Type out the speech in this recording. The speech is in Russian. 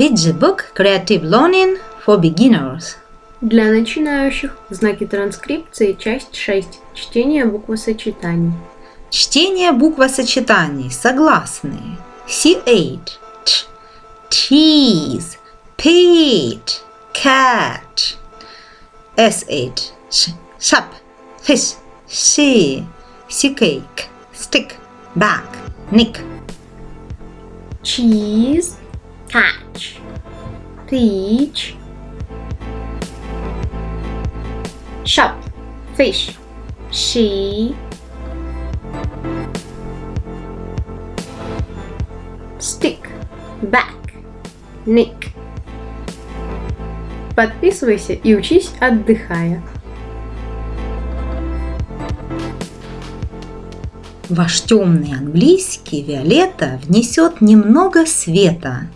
Read the book Creative Learning for Beginners. Для начинающих знаки транскрипции, часть 6. Чтение буквосочетаний. Чтение буквосочетаний. Согласные. C8. Т. Cheese. Peach. Cat. S8. Sh. Shop. Fish. She. Cake. Stick. Bag. Nick. Cheese, peach, shop, fish, she, stick, back, nick. Подписывайся и учись, отдыхая. Ваш темный английский Виолетта внесет немного света